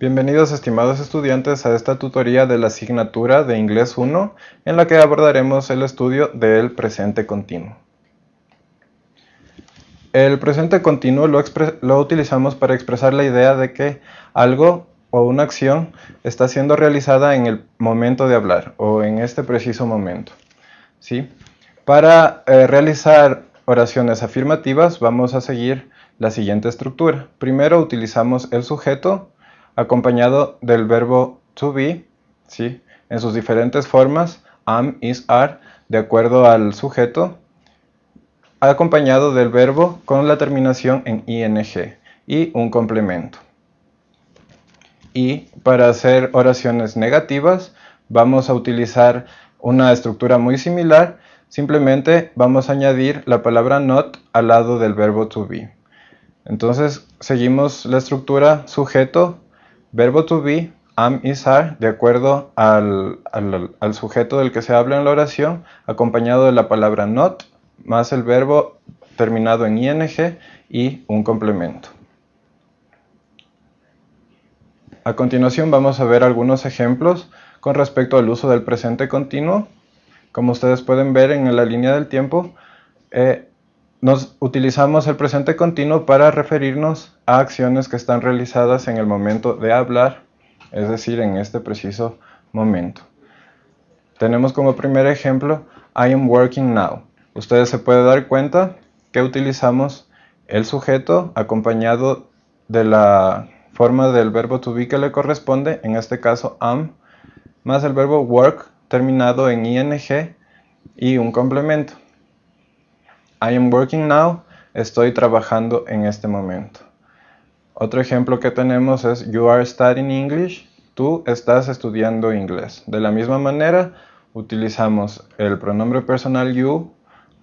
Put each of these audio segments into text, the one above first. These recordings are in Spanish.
Bienvenidos estimados estudiantes a esta tutoría de la asignatura de Inglés 1 en la que abordaremos el estudio del presente continuo. El presente continuo lo, utilizamos para expresar la idea de que algo o una acción está siendo realizada en el momento de hablar o en este preciso momento. ¿sí? Para eh, realizar oraciones afirmativas vamos a seguir la siguiente estructura. Primero utilizamos el sujeto acompañado del verbo to be, ¿sí? en sus diferentes formas, am, is, are, de acuerdo al sujeto, acompañado del verbo con la terminación en ing y un complemento. Y para hacer oraciones negativas vamos a utilizar una estructura muy similar, simplemente vamos a añadir la palabra not al lado del verbo to be. Entonces seguimos la estructura sujeto, Verbo to be, am, is, are, de acuerdo al, sujeto del que se habla en la oración, acompañado de la palabra not, más el verbo terminado en ing y un complemento. A continuación vamos a ver algunos ejemplos con respecto al uso del presente continuo. Como ustedes pueden ver en la línea del tiempo, eh, nos utilizamos el presente continuo para referirnos a acciones que están realizadas en el momento de hablar, es decir, en este preciso momento. Tenemos como primer ejemplo, I am working now. Ustedes se pueden dar cuenta que utilizamos el sujeto acompañado de la forma del verbo to be que le corresponde, en este caso am, más el verbo work terminado en ing y un complemento. I am working now, estoy trabajando en este momento. Otro ejemplo que tenemos es you are studying English, tú estás estudiando inglés. De la misma manera, utilizamos el pronombre personal you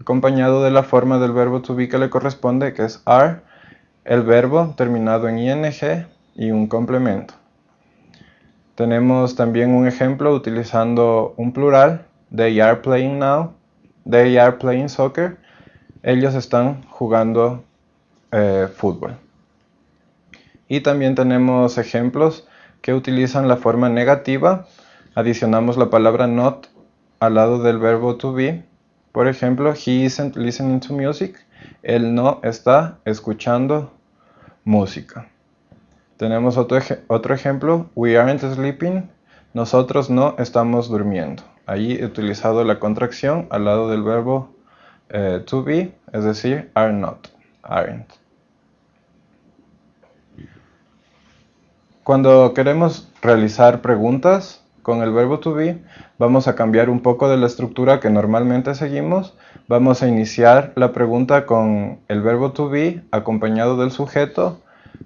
acompañado de la forma del verbo to be que le corresponde, que es are, el verbo terminado en ing y un complemento. Tenemos también un ejemplo utilizando un plural, they are playing now, they are playing soccer, ellos están jugando eh, fútbol. Y también tenemos ejemplos que utilizan la forma negativa. Adicionamos la palabra not al lado del verbo to be. Por ejemplo, he isn't listening to music. Él no está escuchando música. Tenemos otro, otro ejemplo. We aren't sleeping. Nosotros no estamos durmiendo. Allí he utilizado la contracción al lado del verbo eh, to be, es decir, are not, aren't. Cuando queremos realizar preguntas con el verbo to be, vamos a cambiar un poco de la estructura que normalmente seguimos. Vamos a iniciar la pregunta con el verbo to be acompañado del sujeto,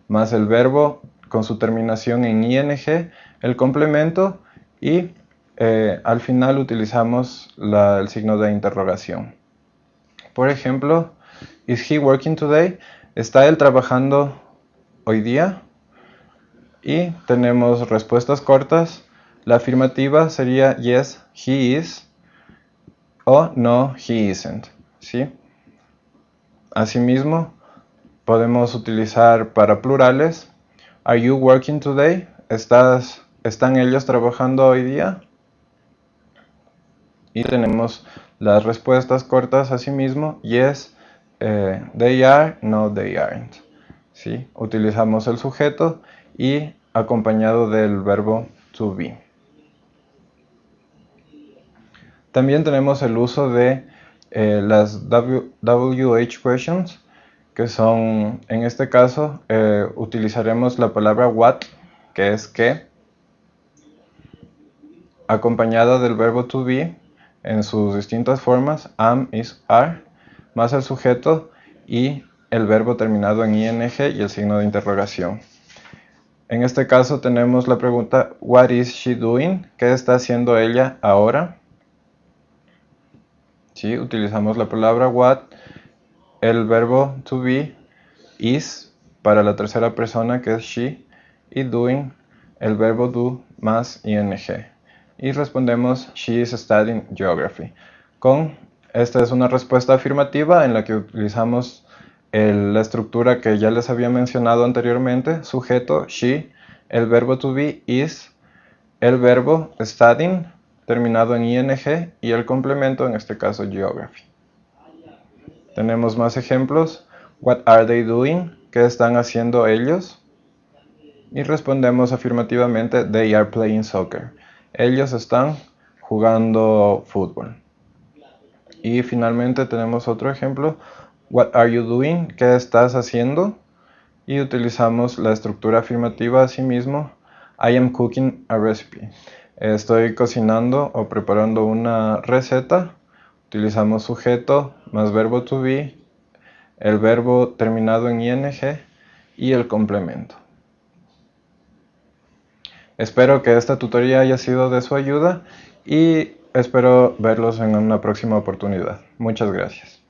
más el verbo con su terminación en ing, el complemento y eh, al final utilizamos el signo de interrogación. Por ejemplo, ¿Is he working today? ¿Está él trabajando hoy día? Y tenemos respuestas cortas. La afirmativa sería yes, he is o no, he isn't. ¿sí? Asimismo, podemos utilizar para plurales. Are you working today? ¿Estás, ¿Están ellos trabajando hoy día? Y tenemos las respuestas cortas asimismo, yes, eh, they are, no, they aren't. ¿sí? Utilizamos el sujeto y acompañado del verbo to be. También tenemos el uso de eh, las WH questions, que son, en este caso, eh, utilizaremos la palabra what, que es que, acompañada del verbo to be, en sus distintas formas, am, is, are, más el sujeto y el verbo terminado en ing y el signo de interrogación. En este caso tenemos la pregunta What is she doing? ¿Qué está haciendo ella ahora? ¿Sí? Utilizamos la palabra what, el verbo to be, is para la tercera persona que es she y doing el verbo do más ing y respondemos She is studying geography. Con esta es una respuesta afirmativa en la que utilizamos la estructura que ya les había mencionado anteriormente, sujeto, she, el verbo to be is, el verbo studying terminado en ing y el complemento, en este caso geography. Tenemos más ejemplos. What are they doing? ¿Qué están haciendo ellos? Y respondemos afirmativamente, they are playing soccer. Ellos están jugando fútbol. Y finalmente tenemos otro ejemplo. What are you doing? ¿Qué estás haciendo? Y utilizamos la estructura afirmativa asimismo. I am cooking a recipe. Estoy cocinando o preparando una receta. Utilizamos sujeto más verbo to be, el verbo terminado en ing y el complemento. Espero que esta tutoría haya sido de su ayuda y espero verlos en una próxima oportunidad. Muchas gracias.